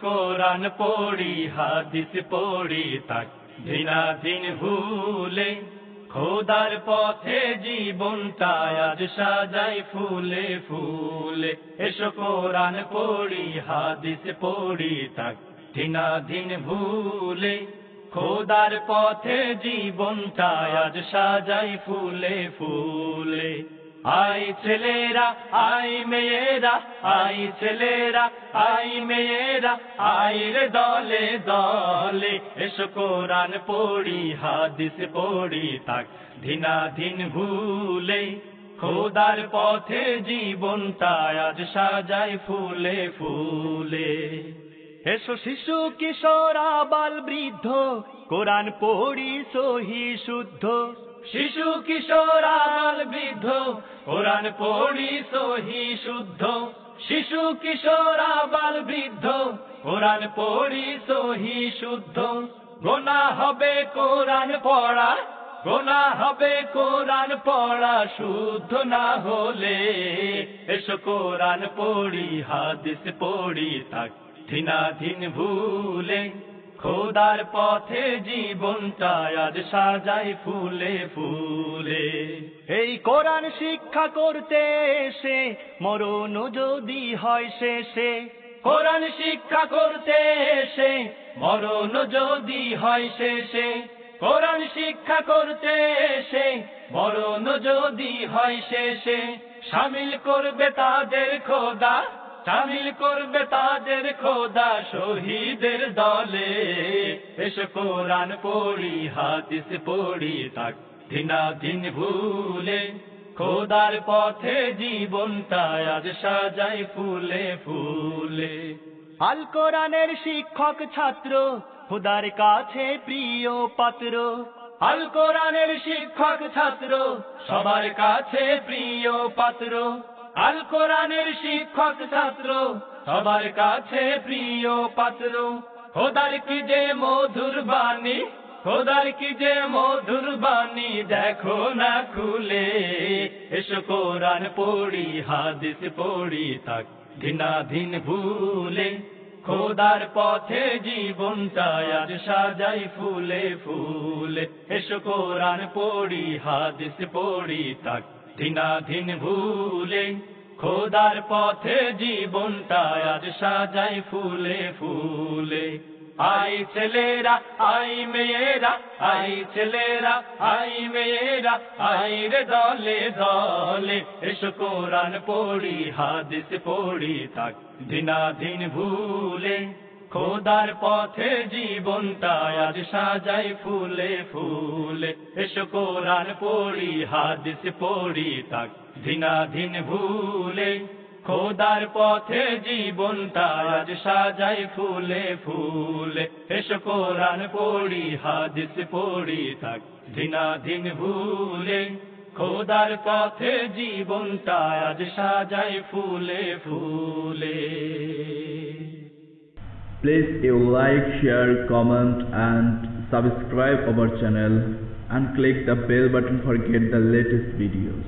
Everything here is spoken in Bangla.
কোরআন পড়ি, হাদিস পড়ি, তাক দিনাদিন ভুলে। খোদার পথে জীবনটা আজ সাজাই ফুলে ফুলে। এসো কোরআন পড়ি, হাদিস পড়ি, তাক দিনাদিন ভুলে। খোদার পথে জীবনটা আজ সাজাই ফুলে ফুলে। আই ছেলেরা, আই মেয়েরা, আই ছেলেরা, আই মেয়েরা, আই রে দলে দলে, এসো কোরআন পড়ি, হাদিস পড়ি, তাক ধিনা ধিন ভুলে, খোদার পথে জীবনটা আজ সাজাই ফুলে ফুলে। এসো শিশু কিশোর আবাল বৃদ্ধ, কোরআন পড়ি সহি শুদ্ধ। শিশু কিশোর আবাল বৃদ্ধ, কোরআন পড়ি সহি শুদ্ধ। শিশু কিশোর আবাল বৃদ্ধ, কোরআন পড়ি সহি শুদ্ধ। গোনা হবে কোরআন পড়া, গোনা হবে কোরআন পড়া, শুদ্ধ না হলে এসো কোরআন পড়ি, হাদিস পড়ি তাক ধিনা ভুলে খোদার পথে জীবনটা আজ সাজাই ফুলে ফুলে। এই কোরআন শিক্ষা করতে এসে মরণ যদি হয় শেষে। কোরআন শিক্ষা করতে এসে মরণ যদি হয় শেষে। কোরআন শিক্ষা করতে এসে মরণ যদি হয় শেষে। সামিল করবে তাদের খোদা সামিল করবে তাদের খোদা শহীদের দলে। এসো কোরআন পড়ি, হাদিস পড়ি, তাক দিনা দিন ভুলে। খোদার পথে জীবনটা আজ সাজাই ফুলে ফুলে। আল কোরআনের শিক্ষক ছাত্র, খোদার কাছে প্রিয় পাত্র। আল কোরআনের শিক্ষক ছাত্র, সবার কাছে প্রিয় পাত্র। আল কোরআনের শিক্ষক ছাত্র, সবার কাছে প্রিয় পাত্র। খোদার কি যে মধুর বাণী, খোদার কি যে মধুর বাণী, দেখো না খুলে। এসো কোরআন পড়ি, হাদিস পড়ি, তাক দিনা দিন ভুলে। খোদার পথে জীবনটা আজ সাজাই ফুলে ফুলে। এসো কোরআন পড়ি, হাদিস পড়ি, তাক দিনা দিন ভুলে, খোদার পথে জীবনটা আজ সাজাই ফুলে ফুলে। আই ছেলেরা, আই মেয়েরা, আই ছেলেরা, আই মেয়েরা, আই রে দলে দলে। এসো কোরআন পড়ি, হাদিস পড়ি তাক দিনা দিন ভুলে। খোদার পথে জীবনটা আজ সাজাই ফুলে ফুলে। এসো কোরআন পড়ি, হাদিস পড়ি, তাক দিন ভুলে। খোদার পথে জীবনটা আজ সাজাই ফুলে ফুলে। এসো কোরআন পড়ি, হাদিস পড়ি, তাক দিন ভুলে। খোদার পথে জীবনটা আজ সাজাই ফুলে ফুলে। Please you like, share, comment and subscribe our channel and click the bell button for get the latest videos.